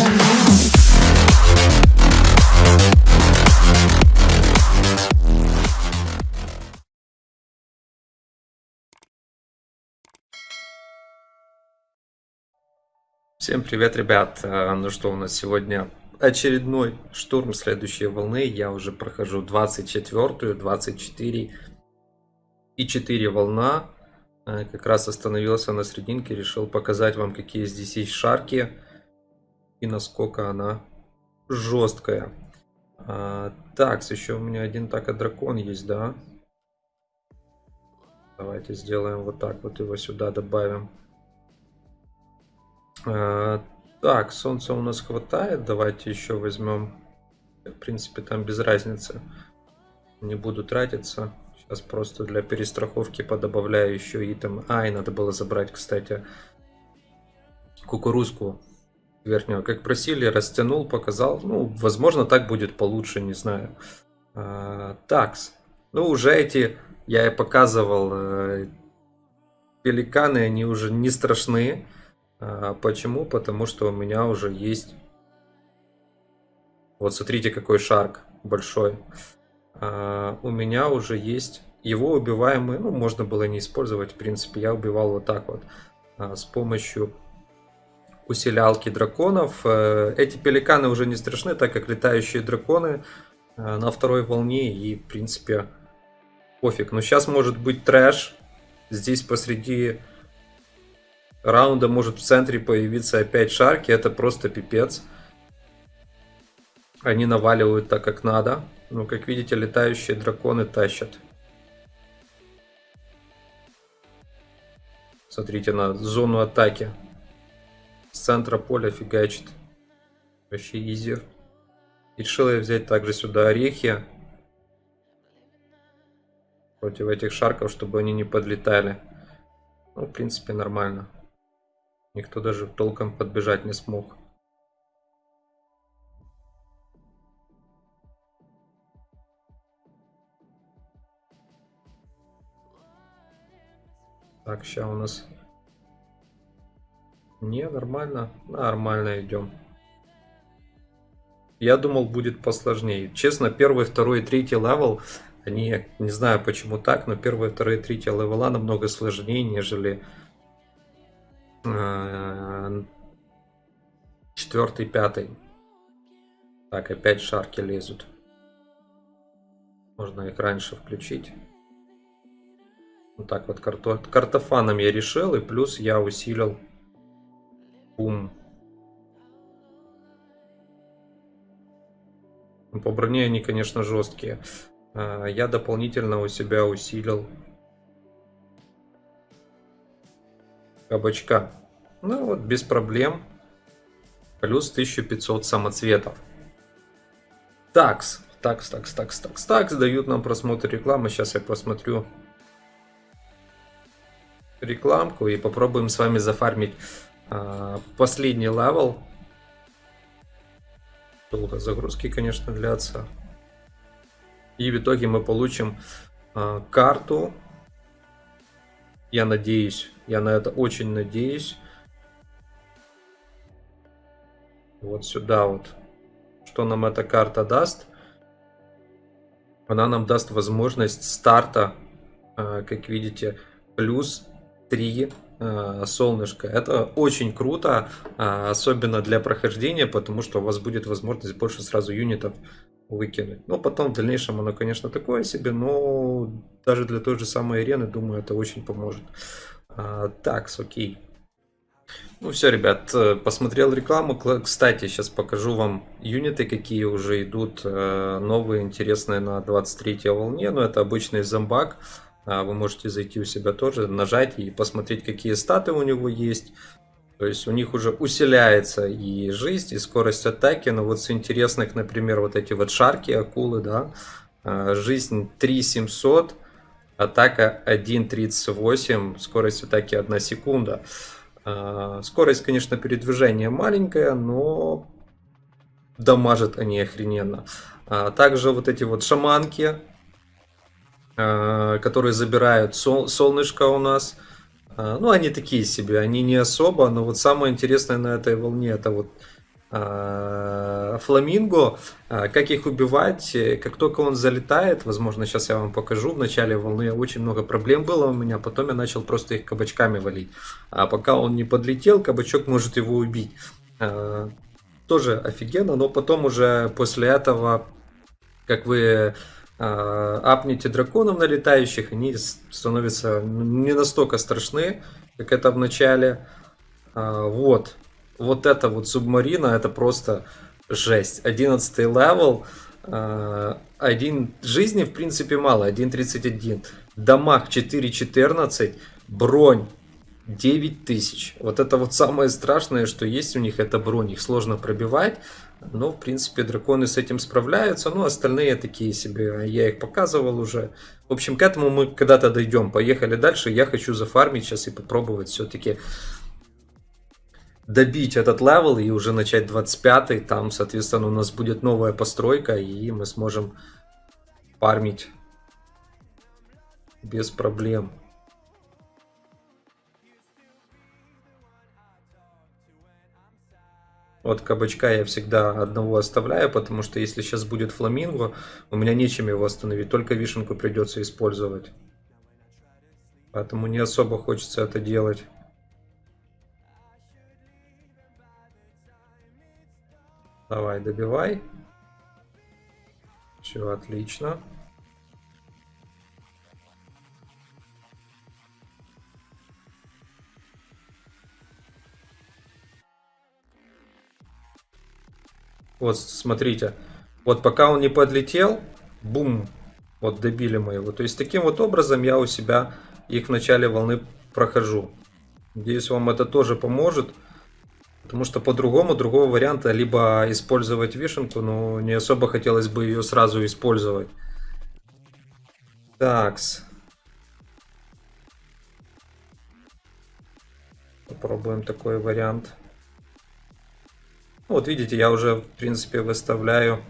Now. Всем привет, ребят! А, Ну что, у нас сегодня очередной штурм следующей волны. Я уже прохожу 24-ю, 24 и 4 волна. А, Как раз остановился на срединке, решил показать вам, какие здесь есть шарки и насколько она жесткая. А, Так, еще у меня один так дракон есть, да? Давайте сделаем вот так вот, его сюда добавим. А, Так, солнца у нас хватает. Давайте еще возьмем. В принципе, там без разницы. Не буду тратиться. Сейчас просто для перестраховки подобавляю еще и там. Ай, надо было забрать, кстати, кукурузку верхнего. Как просили, растянул, показал. Ну, возможно, так будет получше, не знаю. А, Такс. Ну, уже эти, я и показывал, э, пеликаны, они уже не страшны. А, Почему? Потому что у меня уже есть... Вот смотрите, какой шарк большой. А, У меня уже есть... Его убиваемый, ну, можно было не использовать, в принципе. Я убивал вот так вот. а, С помощью усилялки драконов. Э, Эти пеликаны уже не страшны, так как летающие драконы э, на второй волне. И, в принципе, пофиг. Но сейчас может быть трэш. Здесь посреди раунда может в центре появиться опять шарки. Это просто пипец. Они наваливают так, как надо. Ну, как видите, летающие драконы тащат. Смотрите на зону атаки. С центра поля фигачит. Вообще изи. И решил я взять также сюда орехи. Против этих шарков, чтобы они не подлетали. Ну, в принципе, нормально. Никто даже толком подбежать не смог. Так, сейчас у нас... Не, нормально. Нормально идем. Я думал, будет посложнее. Честно, первый, второй и третий level, они, не знаю почему так, но первый, второй и третий левела намного сложнее, нежели э, четвертый, пятый. Так, опять шарки лезут. Можно их раньше включить. Вот так вот карто... картофаном я решил, и плюс я усилил бум. Ну, По броне они, конечно, жесткие. А, Я дополнительно у себя усилил кабачка. Ну вот, без проблем. Плюс 1500 самоцветов. Такс. Такс, такс, такс, такс, такс. Дают нам просмотр рекламы. Сейчас я посмотрю рекламку и попробуем с вами зафармить а, последний level. Долго загрузки, конечно, длятся. И в итоге мы получим а, карту. Я надеюсь, я на это очень надеюсь. Вот сюда вот. Что нам эта карта даст? Она нам даст возможность старта, а, как видите, плюс 3 а, солнышко. Это очень круто, а, особенно для прохождения, потому что у вас будет возможность больше сразу юнитов выкинуть. Ну, потом в дальнейшем оно, конечно, такое себе, но даже для той же самой арены, думаю, это очень поможет. А, так, окей. Ну все, ребят, э, посмотрел рекламу. Кла- Кстати, сейчас покажу вам юниты, какие уже идут э, новые, интересные на 23 волне. Но это обычный зомбак. А, Вы можете зайти у себя тоже, нажать и посмотреть, какие статы у него есть. То есть у них уже усиляется и жизнь, и скорость атаки. Но вот с интересных, например, вот эти вот шарки, акулы, да. а, Жизнь 3700, атака 1.38, скорость атаки 1 секунда. А, Скорость, конечно, передвижения маленькая, но дамажат они охрененно. Также вот эти вот шаманки, которые забирают сол- солнышко у нас. А, ну, они такие себе, они не особо, но вот самое интересное на этой волне это вот а, фламинго, как их убивать, как только он залетает, возможно, сейчас я вам покажу, в начале волны очень много проблем было у меня, потом я начал просто их кабачками валить, а пока он не подлетел, кабачок может его убить. Тоже офигенно, но потом уже после этого, как вы апнете драконов налетающих, они становятся не настолько страшны, как это в начале. Вот, вот это вот субмарина, это просто жесть. 11 level, э, один жизни в принципе мало, 1.31. Damage 4.14, бронь 9000. Вот это вот самое страшное, что есть у них, это бронь. Их сложно пробивать. Но, в принципе, драконы с этим справляются. Ну, остальные такие себе, я их показывал уже. В общем, к этому мы когда-то дойдем. Поехали дальше. Я хочу зафармить сейчас и попробовать все-таки добить этот level и уже начать 25 там, соответственно, у нас будет новая постройка, и мы сможем фармить без проблем. Вот кабачка я всегда одного оставляю, потому что если сейчас будет фламинго, у меня нечем его остановить, только вишенку придется использовать. Поэтому не особо хочется это делать. Давай, добивай. Все, отлично. Вот, смотрите. Вот пока он не подлетел, бум, вот добили мы его. То есть таким вот образом я у себя их в начале волны прохожу. Надеюсь, вам это тоже поможет. Потому что по-другому, другого варианта, либо использовать вишенку, но не особо хотелось бы ее сразу использовать. Такс. Попробуем такой вариант. Вот видите, я уже в принципе выставляю.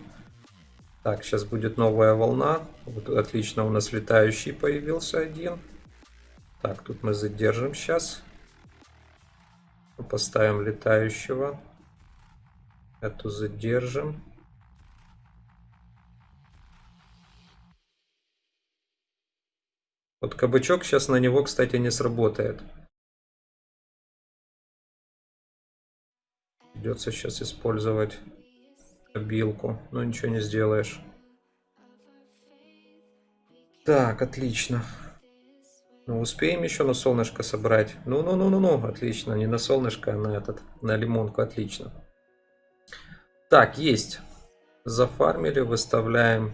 Так, сейчас будет новая волна. Вот, отлично, у нас летающий появился один. Так, тут мы задержим сейчас. Поставим летающего. Эту задержим. Вот кабачок сейчас на него, кстати, не сработает. Придется сейчас использовать обилку. Но ничего не сделаешь. Так, отлично. Ну, успеем еще на солнышко собрать. Ну-ну-ну-ну-ну, отлично. Не на солнышко, а на этот, на лимонку, отлично. Так, есть. Зафармили, выставляем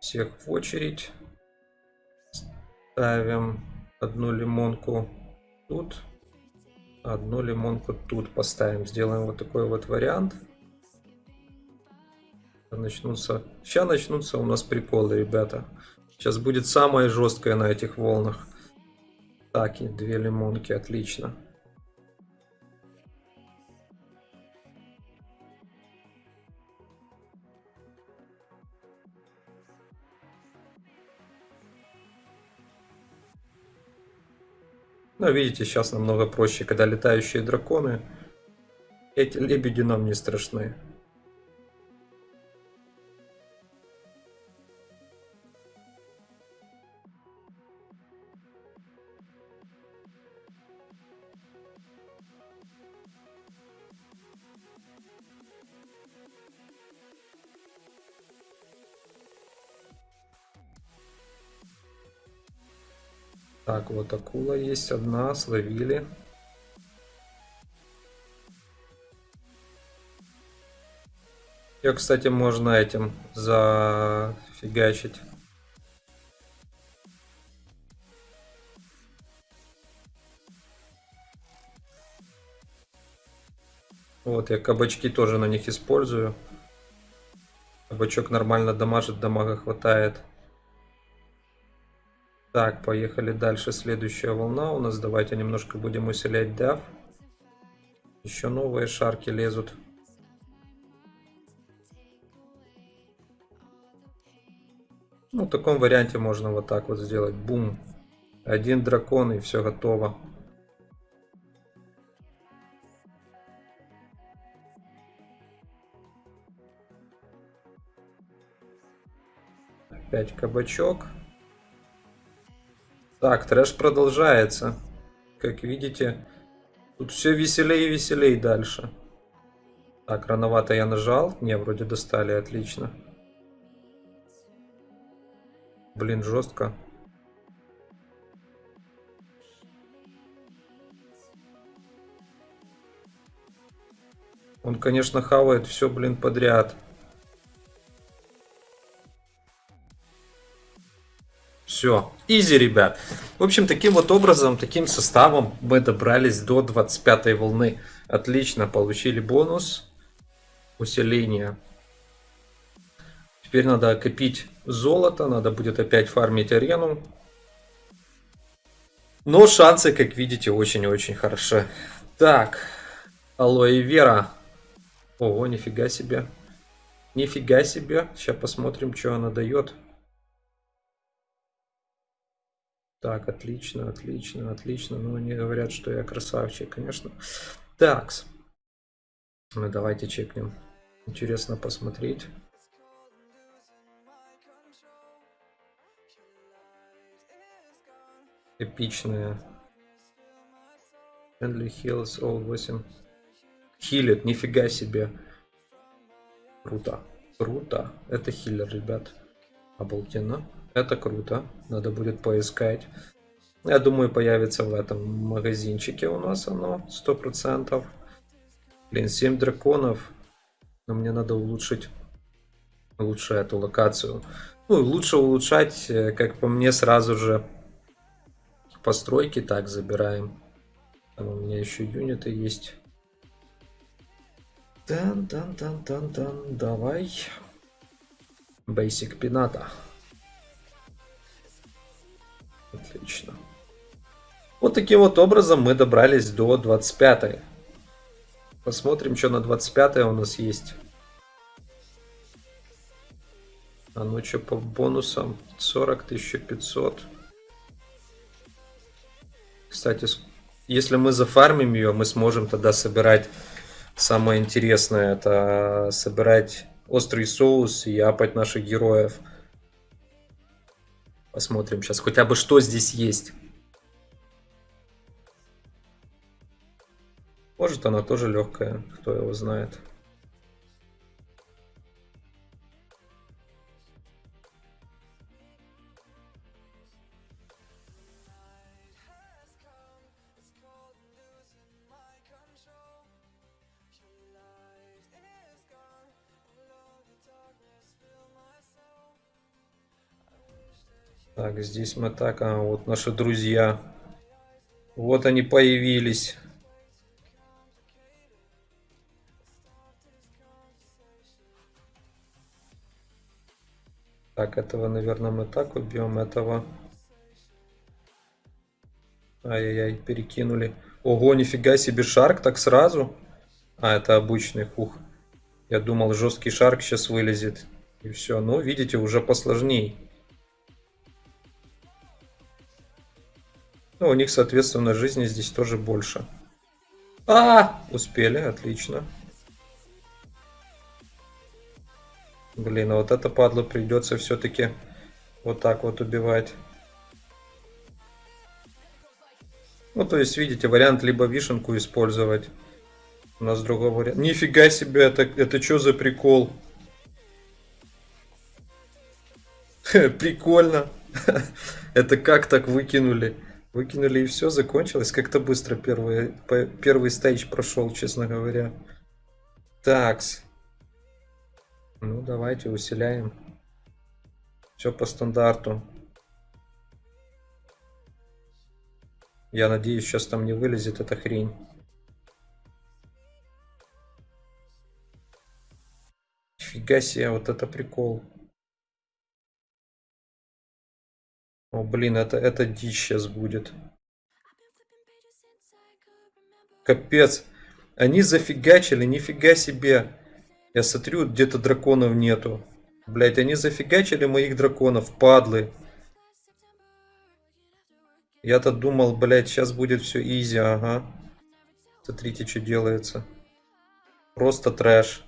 всех в очередь. Ставим одну лимонку тут. Одну лимонку тут поставим. Сделаем вот такой вот вариант. Начнутся... Сейчас начнутся у нас приколы, ребята. Сейчас будет самое жесткое на этих волнах. Так, и две лимонки, отлично. Но видите, сейчас намного проще, когда летающие драконы. Эти лебеди нам не страшны. Так, вот акула есть одна, словили. Ее, кстати, можно этим зафигачить. Вот, я кабачки тоже на них использую. Кабачок нормально дамажит, дамага хватает. Так, поехали дальше. Следующая волна у нас. Давайте немножко будем усилять дав. Еще новые шарки лезут. Ну, в таком варианте можно вот так вот сделать. Бум. Один дракон и все готово. Опять кабачок. Так, трэш продолжается. Как видите, тут все веселее и веселее дальше. Так, рановато я нажал. Не, вроде достали, отлично. Блин, жестко. Он, конечно, хавает все, блин, подряд. Все, изи, ребят. В общем, таким вот образом, таким составом мы добрались до 25 волны. Отлично, получили бонус. Усиление. Теперь надо копить золото, надо будет опять фармить арену. Но шансы, как видите, очень-очень хороши. Так, алоэ вера. Ого, нифига себе. Нифига себе. Сейчас посмотрим, что она дает. Так, отлично, отлично, отлично. Ну, они говорят, что я красавчик, конечно. Так. Ну, давайте чекнем. Интересно посмотреть. Эпичная. Friendly Hills All 8. Хилит, нифига себе. Круто. Круто. Это хиллер, ребят. Обалденно. Это круто. Надо будет поискать. Я думаю, появится в этом магазинчике у нас оно. Сто процентов. Блин, 7 драконов. Но мне надо улучшить лучше эту локацию. Ну, лучше улучшать, э, как по мне, сразу же постройки. Так, забираем. Там у меня еще юниты есть. Тан, тан, тан, тан, тан. Давай. Basic пината. Отлично. Вот таким вот образом мы добрались до 25 -й. Посмотрим, что на 25 у нас есть. А ну что по бонусам? 40 500. Кстати, если мы зафармим ее, мы сможем тогда собирать самое интересное. Это собирать острый соус и апать наших героев. Посмотрим сейчас хотя бы что здесь есть. Может она тоже легкая, кто его знает. Так, здесь мы так, а вот наши друзья. Вот они появились. Так, этого, наверное, мы так убьем. Этого... Ай-яй-яй, перекинули. Ого, нифига себе, шарк так сразу. А, это обычный хух. Я думал, жесткий шарк сейчас вылезет. И все. Ну, видите, уже посложней. Ну, у них, соответственно, жизни здесь тоже больше. А, успели, отлично. Блин, а вот это падло придется все-таки вот так вот убивать. Ну, то есть, видите, вариант либо вишенку использовать. У нас другого варианта. Нифига себе, это, это что за прикол? Прикольно. Это как так выкинули? Выкинули и все, закончилось. Как-то быстро первый, первый стейдж прошел, честно говоря. Такс. Ну, давайте усиляем. Все по стандарту. Я надеюсь, сейчас там не вылезет эта хрень. Фига себе, вот это прикол. О, блин, это, это дичь сейчас будет. Капец. Они зафигачили, нифига себе. Я смотрю, где-то драконов нету. Блять, они зафигачили моих драконов, падлы. Я-то думал, блядь, сейчас будет все изи, ага. Смотрите, что делается. Просто трэш.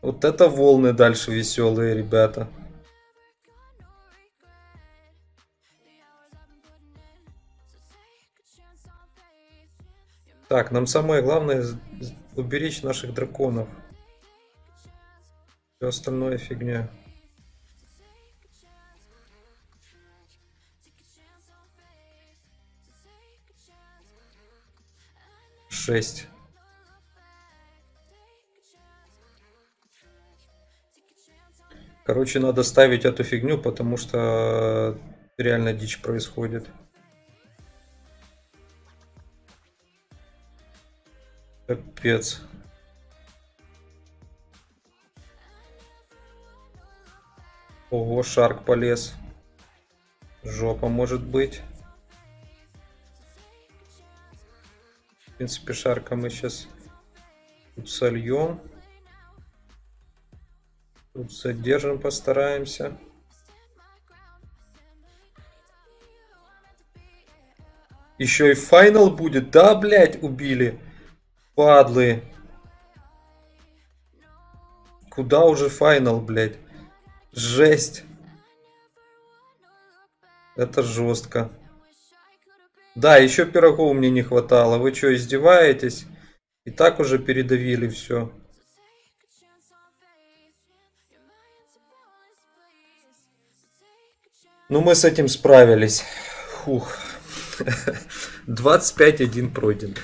Вот это волны дальше веселые, ребята. Так, нам самое главное уберечь наших драконов. Все остальное фигня. Шесть. Короче, надо ставить эту фигню, потому что реально дичь происходит. Капец. Ого, Шарк полез. Жопа может быть. В принципе, Шарка мы сейчас тут сольем. Тут задержим, постараемся. Еще и финал будет? Да, блядь, убили. Падлы. Куда уже финал, блядь? Жесть. Это жестко. Да, еще пирогов мне не хватало. Вы что, издеваетесь? И так уже передавили все. Ну, мы с этим справились. Фух. 25-1 пройден.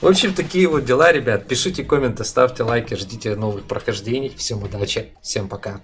В общем, такие вот дела, ребят. Пишите комменты, ставьте лайки, ждите новых прохождений. Всем удачи, всем пока.